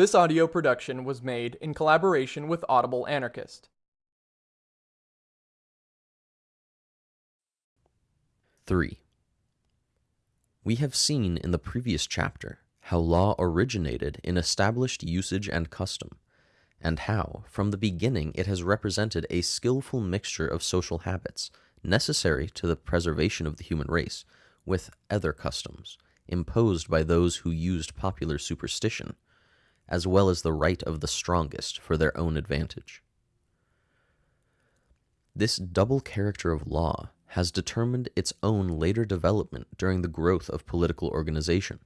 This audio production was made in collaboration with Audible Anarchist. Three. We have seen in the previous chapter how law originated in established usage and custom, and how, from the beginning, it has represented a skillful mixture of social habits necessary to the preservation of the human race with other customs imposed by those who used popular superstition, as well as the right of the strongest for their own advantage. This double character of law has determined its own later development during the growth of political organization.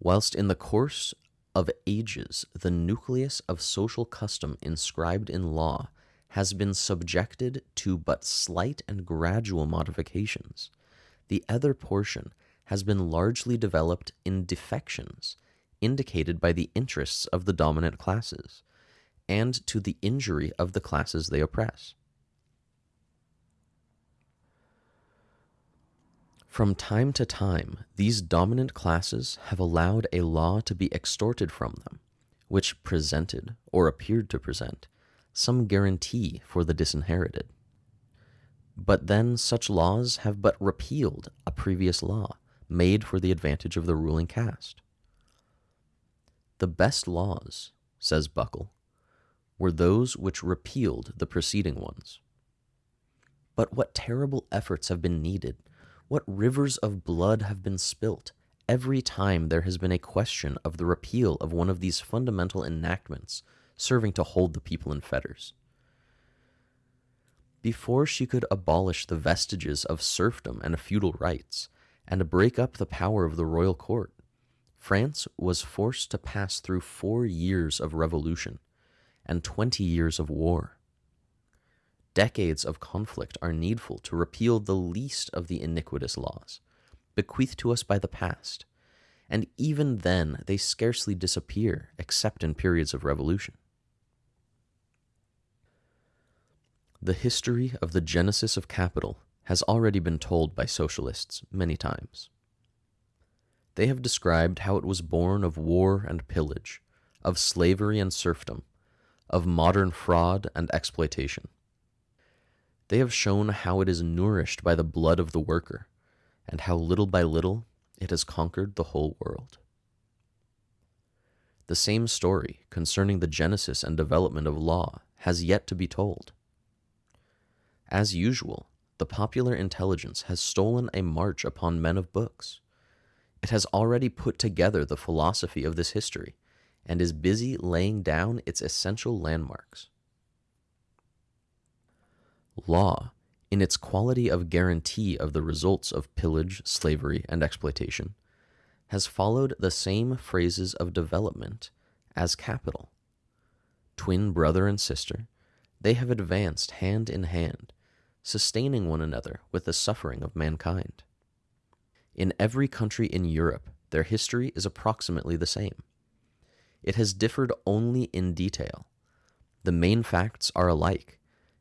Whilst in the course of ages the nucleus of social custom inscribed in law has been subjected to but slight and gradual modifications, the other portion has been largely developed in defections indicated by the interests of the dominant classes and to the injury of the classes they oppress. From time to time, these dominant classes have allowed a law to be extorted from them, which presented, or appeared to present, some guarantee for the disinherited. But then such laws have but repealed a previous law made for the advantage of the ruling caste. The best laws, says Buckle, were those which repealed the preceding ones. But what terrible efforts have been needed what rivers of blood have been spilt every time there has been a question of the repeal of one of these fundamental enactments serving to hold the people in fetters. Before she could abolish the vestiges of serfdom and feudal rights, and break up the power of the royal court, France was forced to pass through four years of revolution and twenty years of war. Decades of conflict are needful to repeal the least of the iniquitous laws, bequeathed to us by the past, and even then they scarcely disappear except in periods of revolution. The history of the genesis of capital has already been told by socialists many times. They have described how it was born of war and pillage, of slavery and serfdom, of modern fraud and exploitation. They have shown how it is nourished by the blood of the worker, and how little by little it has conquered the whole world. The same story concerning the genesis and development of law has yet to be told. As usual, the popular intelligence has stolen a march upon men of books. It has already put together the philosophy of this history and is busy laying down its essential landmarks. Law, in its quality of guarantee of the results of pillage, slavery, and exploitation, has followed the same phrases of development as capital. Twin brother and sister, they have advanced hand in hand, sustaining one another with the suffering of mankind. In every country in Europe, their history is approximately the same. It has differed only in detail. The main facts are alike,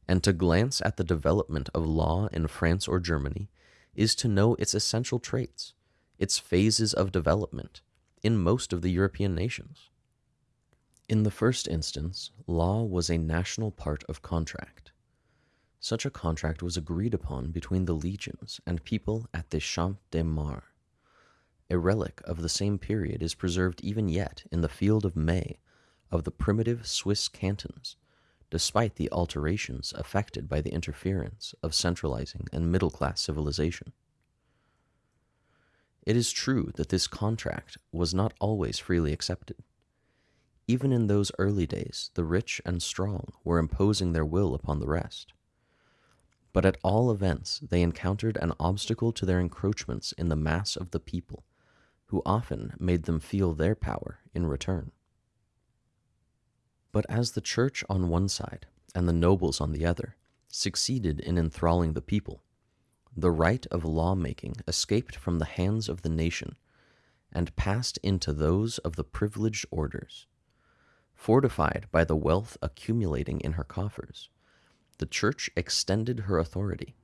and to glance at the development of law in France or Germany is to know its essential traits, its phases of development, in most of the European nations. In the first instance, law was a national part of contract. Such a contract was agreed upon between the legions and people at the Champ de Mars. A relic of the same period is preserved even yet in the field of May of the primitive Swiss cantons, despite the alterations effected by the interference of centralizing and middle class civilization. It is true that this contract was not always freely accepted. Even in those early days, the rich and strong were imposing their will upon the rest. But at all events, they encountered an obstacle to their encroachments in the mass of the people, who often made them feel their power in return. But as the church on one side and the nobles on the other succeeded in enthralling the people, the right of lawmaking escaped from the hands of the nation and passed into those of the privileged orders. Fortified by the wealth accumulating in her coffers, the church extended her authority.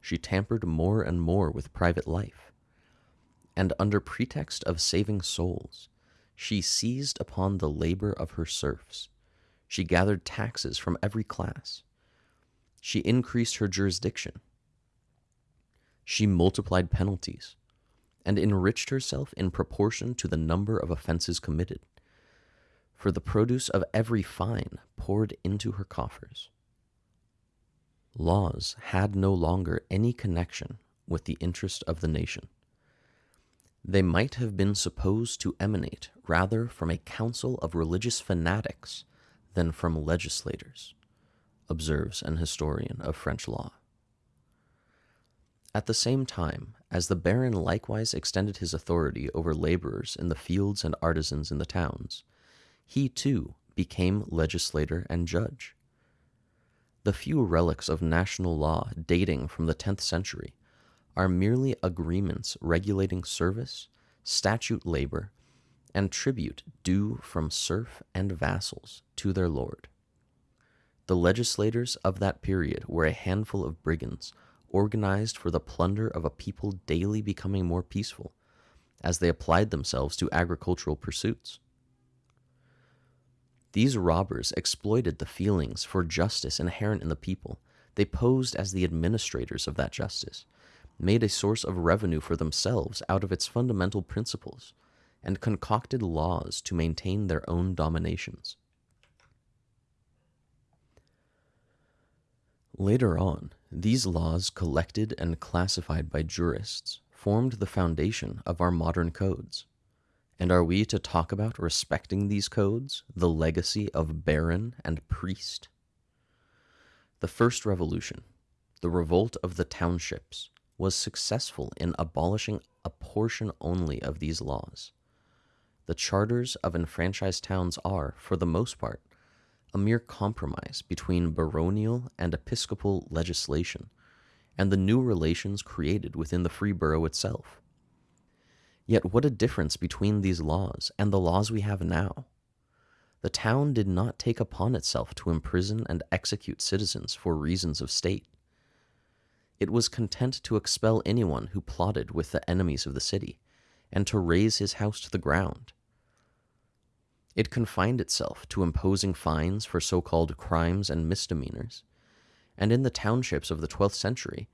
She tampered more and more with private life. And under pretext of saving souls, she seized upon the labor of her serfs. She gathered taxes from every class. She increased her jurisdiction. She multiplied penalties and enriched herself in proportion to the number of offenses committed. For the produce of every fine poured into her coffers. Laws had no longer any connection with the interest of the nation. They might have been supposed to emanate rather from a council of religious fanatics than from legislators, observes an historian of French law. At the same time, as the baron likewise extended his authority over laborers in the fields and artisans in the towns, he too became legislator and judge. The few relics of national law dating from the 10th century are merely agreements regulating service, statute labor, and tribute due from serf and vassals to their lord. The legislators of that period were a handful of brigands organized for the plunder of a people daily becoming more peaceful as they applied themselves to agricultural pursuits. These robbers exploited the feelings for justice inherent in the people. They posed as the administrators of that justice, made a source of revenue for themselves out of its fundamental principles, and concocted laws to maintain their own dominations. Later on, these laws, collected and classified by jurists, formed the foundation of our modern codes. And are we to talk about respecting these codes, the legacy of baron and priest? The first revolution, the revolt of the townships, was successful in abolishing a portion only of these laws. The charters of enfranchised towns are, for the most part, a mere compromise between baronial and episcopal legislation and the new relations created within the free borough itself. Yet, what a difference between these laws and the laws we have now! The town did not take upon itself to imprison and execute citizens for reasons of state. It was content to expel anyone who plotted with the enemies of the city, and to raze his house to the ground. It confined itself to imposing fines for so called crimes and misdemeanors, and in the townships of the twelfth century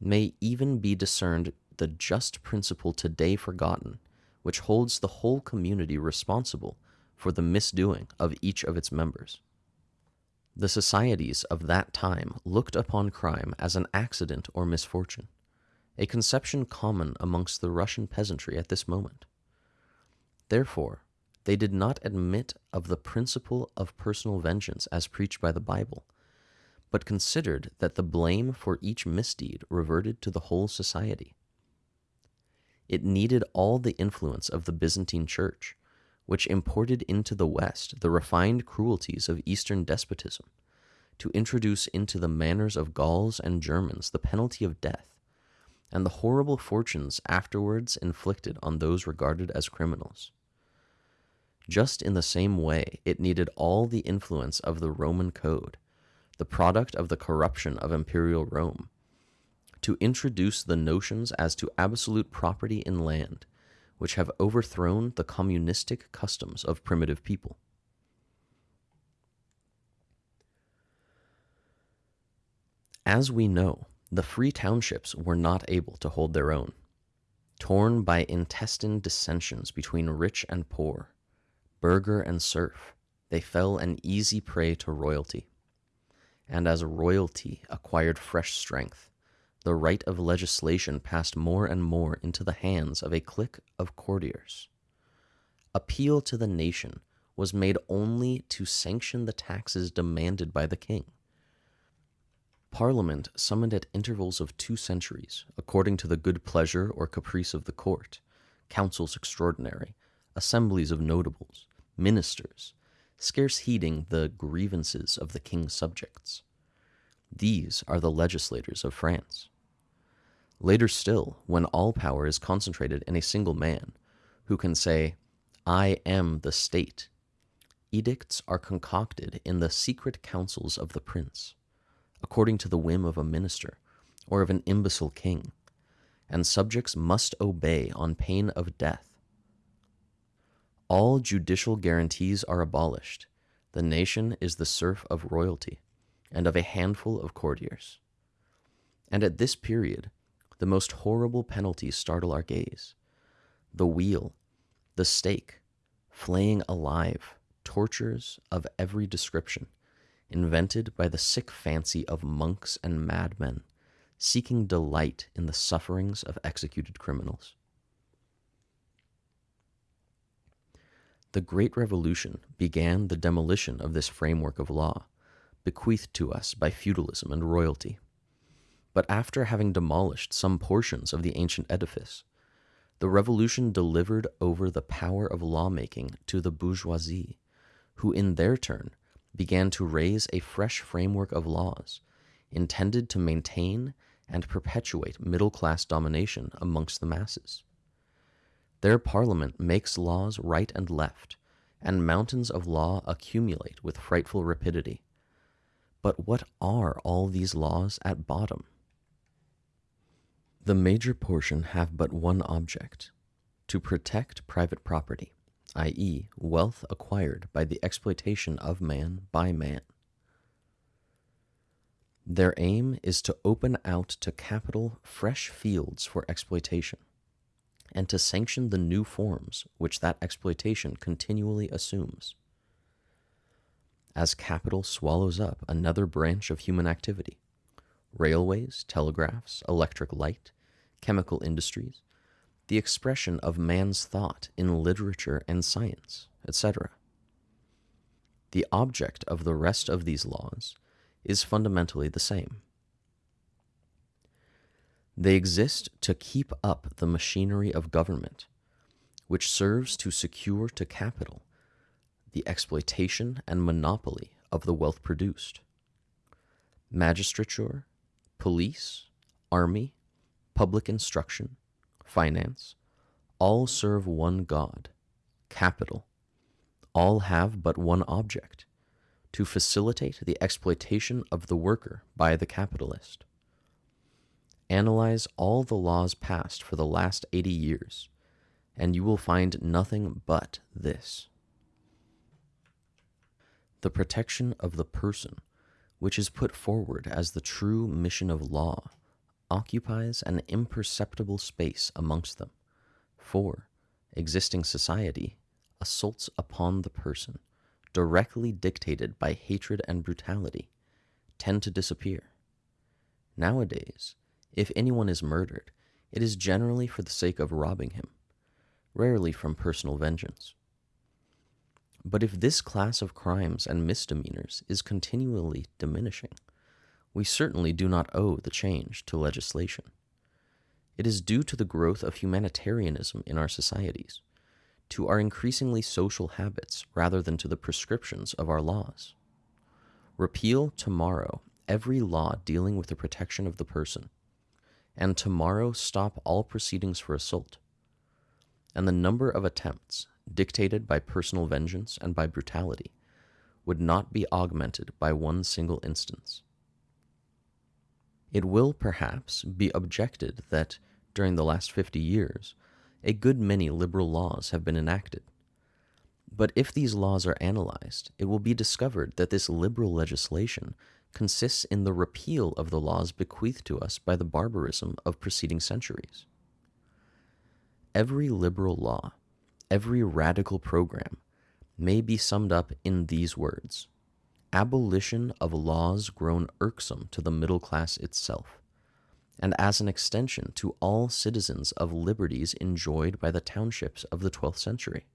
may even be discerned the just principle today forgotten, which holds the whole community responsible for the misdoing of each of its members. The societies of that time looked upon crime as an accident or misfortune, a conception common amongst the Russian peasantry at this moment. Therefore, they did not admit of the principle of personal vengeance as preached by the Bible, but considered that the blame for each misdeed reverted to the whole society. It needed all the influence of the Byzantine Church, which imported into the West the refined cruelties of Eastern despotism, to introduce into the manners of Gauls and Germans the penalty of death, and the horrible fortunes afterwards inflicted on those regarded as criminals. Just in the same way, it needed all the influence of the Roman Code, the product of the corruption of imperial Rome, to introduce the notions as to absolute property in land, which have overthrown the communistic customs of primitive people. As we know, the free townships were not able to hold their own. Torn by intestine dissensions between rich and poor, burgher and serf, they fell an easy prey to royalty. And as royalty acquired fresh strength, the right of legislation passed more and more into the hands of a clique of courtiers. Appeal to the nation was made only to sanction the taxes demanded by the king. Parliament summoned at intervals of two centuries, according to the good pleasure or caprice of the court, councils extraordinary, assemblies of notables, ministers, scarce heeding the grievances of the king's subjects. These are the legislators of France. Later still, when all power is concentrated in a single man, who can say, I am the state, edicts are concocted in the secret councils of the prince, according to the whim of a minister or of an imbecile king, and subjects must obey on pain of death. All judicial guarantees are abolished. The nation is the serf of royalty and of a handful of courtiers. And at this period, the most horrible penalties startle our gaze the wheel, the stake, flaying alive, tortures of every description, invented by the sick fancy of monks and madmen, seeking delight in the sufferings of executed criminals. The Great Revolution began the demolition of this framework of law, bequeathed to us by feudalism and royalty. But after having demolished some portions of the ancient edifice, the revolution delivered over the power of lawmaking to the bourgeoisie, who in their turn began to raise a fresh framework of laws intended to maintain and perpetuate middle class domination amongst the masses. Their parliament makes laws right and left, and mountains of law accumulate with frightful rapidity. But what are all these laws at bottom? The major portion have but one object to protect private property, i.e., wealth acquired by the exploitation of man by man. Their aim is to open out to capital fresh fields for exploitation and to sanction the new forms which that exploitation continually assumes. As capital swallows up another branch of human activity, railways, telegraphs, electric light, chemical industries, the expression of man's thought in literature and science, etc. The object of the rest of these laws is fundamentally the same. They exist to keep up the machinery of government, which serves to secure to capital the exploitation and monopoly of the wealth produced. Magistrature, police, army, public instruction, finance, all serve one God, capital. All have but one object to facilitate the exploitation of the worker by the capitalist. Analyze all the laws passed for the last 80 years, and you will find nothing but this. The protection of the person, which is put forward as the true mission of law, occupies an imperceptible space amongst them, for existing society assaults upon the person, directly dictated by hatred and brutality, tend to disappear. Nowadays, if anyone is murdered, it is generally for the sake of robbing him, rarely from personal vengeance. But if this class of crimes and misdemeanors is continually diminishing, we certainly do not owe the change to legislation. It is due to the growth of humanitarianism in our societies, to our increasingly social habits rather than to the prescriptions of our laws. Repeal tomorrow every law dealing with the protection of the person and tomorrow stop all proceedings for assault. And the number of attempts, dictated by personal vengeance and by brutality, would not be augmented by one single instance. It will perhaps be objected that during the last fifty years, a good many liberal laws have been enacted. But if these laws are analyzed, it will be discovered that this liberal legislation consists in the repeal of the laws bequeathed to us by the barbarism of preceding centuries. Every liberal law, every radical program, may be summed up in these words abolition of laws grown irksome to the middle class itself, and as an extension to all citizens of liberties enjoyed by the townships of the twelfth century.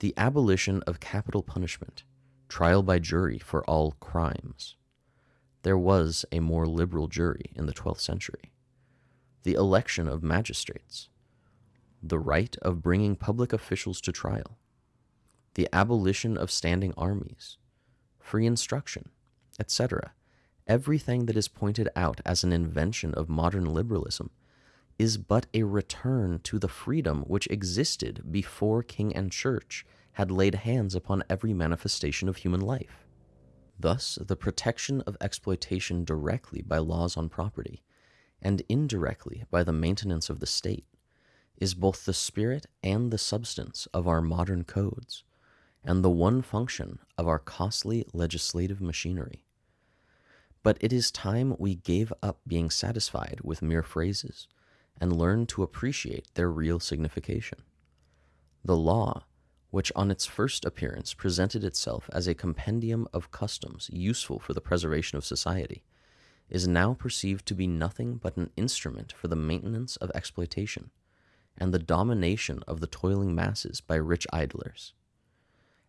The abolition of capital punishment trial by jury for all crimes. There was a more liberal jury in the 12th century. The election of magistrates. The right of bringing public officials to trial. The abolition of standing armies. Free instruction, etc. Everything that is pointed out as an invention of modern liberalism is but a return to the freedom which existed before king and church had laid hands upon every manifestation of human life. Thus, the protection of exploitation directly by laws on property, and indirectly by the maintenance of the state, is both the spirit and the substance of our modern codes, and the one function of our costly legislative machinery. But it is time we gave up being satisfied with mere phrases and learned to appreciate their real signification. The law, which on its first appearance presented itself as a compendium of customs useful for the preservation of society, is now perceived to be nothing but an instrument for the maintenance of exploitation and the domination of the toiling masses by rich idlers.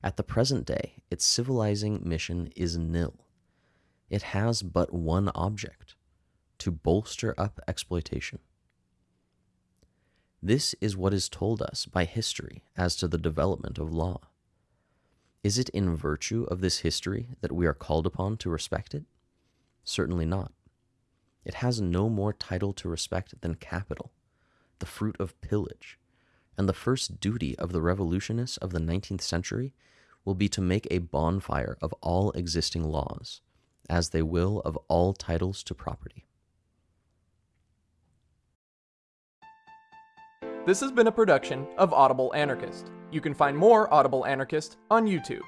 At the present day, its civilizing mission is nil. It has but one object to bolster up exploitation. This is what is told us by history as to the development of law. Is it in virtue of this history that we are called upon to respect it? Certainly not. It has no more title to respect than capital, the fruit of pillage, and the first duty of the revolutionists of the 19th century will be to make a bonfire of all existing laws, as they will of all titles to property. This has been a production of Audible Anarchist. You can find more Audible Anarchist on YouTube.